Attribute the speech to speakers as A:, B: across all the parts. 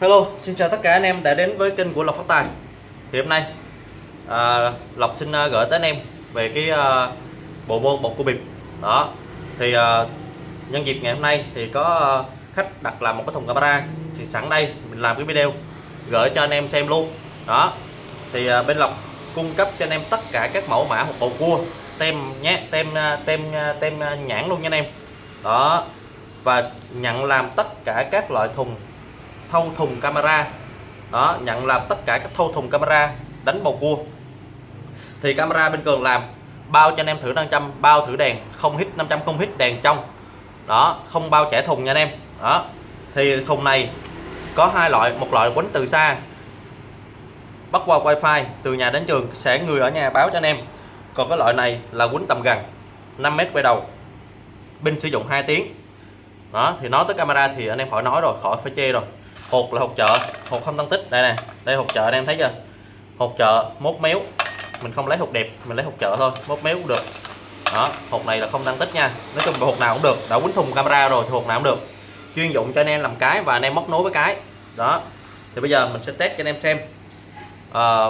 A: Hello, xin chào tất cả anh em đã đến với kênh của Lộc Phát Tài. Thì hôm nay à, Lộc xin à, gửi tới anh em về cái à, bộ môn bột cua bịp. Đó Thì à, nhân dịp ngày hôm nay thì có à, khách đặt làm một cái thùng camera. Thì sẵn đây mình làm cái video gửi cho anh em xem luôn. Đó Thì à, bên Lộc cung cấp cho anh em tất cả các mẫu mã hộp bầu cua Tem nhé, tem à, tem à, tem nhãn luôn nha anh em. Đó Và nhận làm tất cả các loại thùng thâu thùng camera. Đó, nhận làm tất cả các thâu thùng camera đánh bầu cua. Thì camera bên cường làm, bao cho anh em thử 500 bao thử đèn, không hít 500 không hít đèn trong. Đó, không bao trẻ thùng nha anh em. Đó, thì thùng này có hai loại, một loại quấn từ xa, bắt qua wifi, từ nhà đến trường sẽ người ở nhà báo cho anh em. Còn cái loại này là quấn tầm gần 5 mét quay đầu, pin sử dụng 2 tiếng. Đó, thì nói tới camera thì anh em khỏi nói rồi, khỏi phải chê rồi hột là hột chợ. Hột không tăng tích. Đây nè. Đây hột chợ anh em thấy chưa? Hột chợ mốt méo. Mình không lấy hột đẹp mình lấy hột chợ thôi. Mốt méo cũng được. Đó hột này là không tăng tích nha. Nói chung là hột nào cũng được. Đã quýnh thùng camera rồi thì hột nào cũng được. Chuyên dụng cho anh em làm cái và anh em móc nối với cái. Đó. Thì bây giờ mình sẽ test cho anh em xem. À,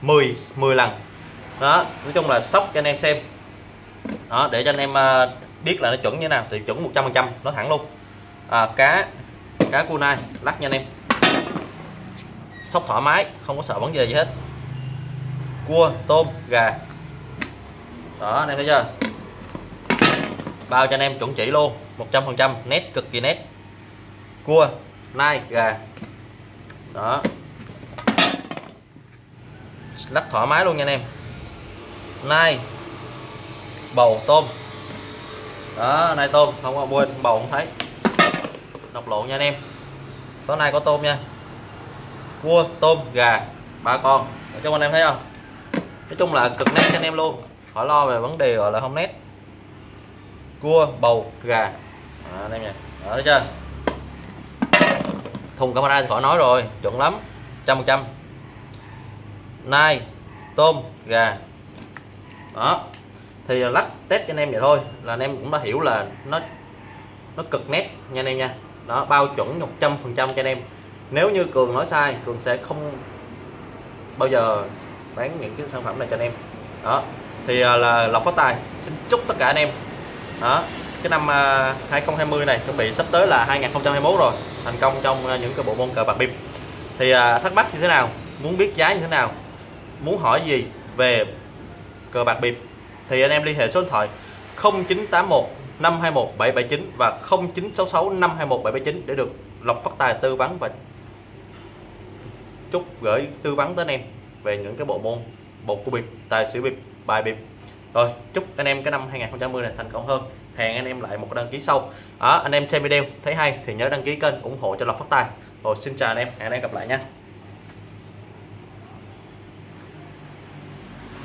A: 10 10 lần. Đó nói chung là sóc cho anh em xem. Đó để cho anh em ờ, biết là nó chuẩn như thế nào. Thì chuẩn 100% nó thẳng luôn. À, cá cá cua nai. Lắc nha anh em. Sóc thoải mái, không có sợ vấn đề gì hết. Cua, tôm, gà. Đó, anh em thấy chưa? Bao cho anh em chuẩn chỉ luôn. 100% nét cực kỳ nét. Cua, nai, gà. Đó. Lắc thoải mái luôn nha anh em. Nai, bầu, tôm. Đó, nai, tôm. Không có quên, bầu không thấy độc lộ nha anh em. Tối nay có tôm nha. Cua tôm gà ba con. Để cho anh em thấy không? Nói chung là cực nét cho anh em luôn. Khỏi lo về vấn đề gọi là không nét. Cua bầu gà. À, anh em nha. Đó, thấy chưa? Thùng camera thì khỏi nói rồi. Chuẩn lắm. Trăm phần trăm. Nai tôm gà. Đó. Thì lắc test cho anh em vậy thôi. Là anh em cũng đã hiểu là nó nó cực nét nha anh em nha đó, bao chuẩn 100% cho anh em. Nếu như cường nói sai, cường sẽ không bao giờ bán những cái sản phẩm này cho anh em. Đó, thì à, là lộc phát tài, xin chúc tất cả anh em. Đó, cái năm à, 2020 này chuẩn bị sắp tới là 2021 rồi, thành công trong à, những cái bộ môn cờ bạc bịp. Thì thắc mắc như thế nào? Muốn biết giá như thế nào? Muốn hỏi gì về cờ bạc bịp? Thì anh em liên hệ số điện thoại 0981 521 779 và 0966 521 779 để được Lộc Phát Tài tư vấn và chúc gửi tư vấn tới anh em về những cái bộ môn bột của bịp, tài xỉu bịp, bài bịp. Rồi, chúc anh em cái năm 2020 này thành công hơn. Hẹn anh em lại một đăng ký sau. Đó, anh em xem video thấy hay thì nhớ đăng ký kênh ủng hộ cho Lộc Phát Tài. Rồi xin chào anh em, hẹn anh em gặp lại nha.